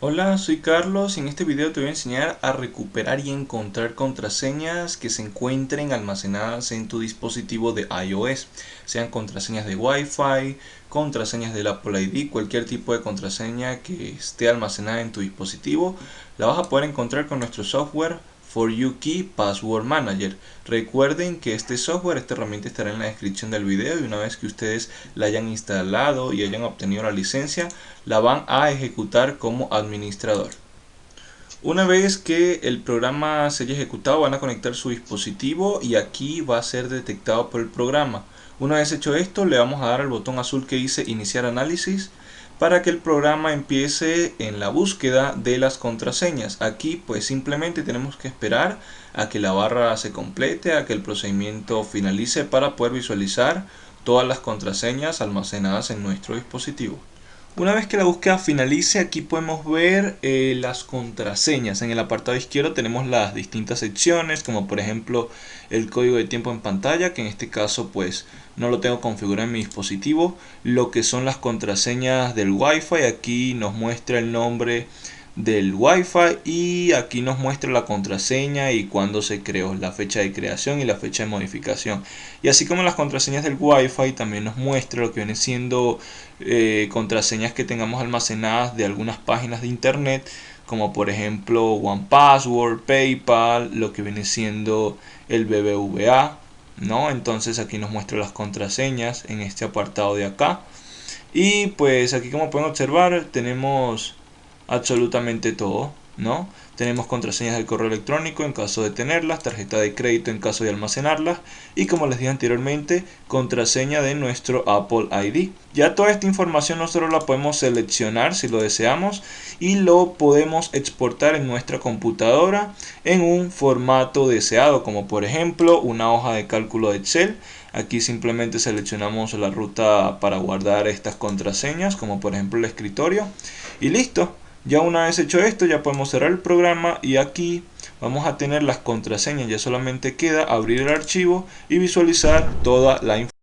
Hola, soy Carlos. Y en este video te voy a enseñar a recuperar y encontrar contraseñas que se encuentren almacenadas en tu dispositivo de iOS, sean contraseñas de Wi-Fi, contraseñas del Apple ID, cualquier tipo de contraseña que esté almacenada en tu dispositivo, la vas a poder encontrar con nuestro software For You Key Password Manager. Recuerden que este software, esta herramienta estará en la descripción del video y una vez que ustedes la hayan instalado y hayan obtenido la licencia, la van a ejecutar como administrador. Una vez que el programa se haya ejecutado van a conectar su dispositivo y aquí va a ser detectado por el programa. Una vez hecho esto le vamos a dar al botón azul que dice iniciar análisis para que el programa empiece en la búsqueda de las contraseñas. Aquí pues simplemente tenemos que esperar a que la barra se complete, a que el procedimiento finalice para poder visualizar todas las contraseñas almacenadas en nuestro dispositivo. Una vez que la búsqueda finalice, aquí podemos ver eh, las contraseñas. En el apartado izquierdo tenemos las distintas secciones, como por ejemplo el código de tiempo en pantalla, que en este caso pues no lo tengo configurado en mi dispositivo. Lo que son las contraseñas del Wi-Fi, aquí nos muestra el nombre del Wi-Fi y aquí nos muestra la contraseña y cuándo se creó, la fecha de creación y la fecha de modificación. Y así como las contraseñas del Wi-Fi también nos muestra lo que viene siendo eh, contraseñas que tengamos almacenadas de algunas páginas de internet como por ejemplo OnePassword, PayPal, lo que viene siendo el BBVA, ¿no? Entonces aquí nos muestra las contraseñas en este apartado de acá. Y pues aquí como pueden observar tenemos absolutamente todo, ¿no? Tenemos contraseñas del correo electrónico en caso de tenerlas, tarjeta de crédito en caso de almacenarlas y como les dije anteriormente, contraseña de nuestro Apple ID. Ya toda esta información nosotros la podemos seleccionar si lo deseamos y lo podemos exportar en nuestra computadora en un formato deseado como por ejemplo una hoja de cálculo de Excel. Aquí simplemente seleccionamos la ruta para guardar estas contraseñas como por ejemplo el escritorio y listo. Ya una vez hecho esto ya podemos cerrar el programa y aquí vamos a tener las contraseñas. Ya solamente queda abrir el archivo y visualizar toda la información.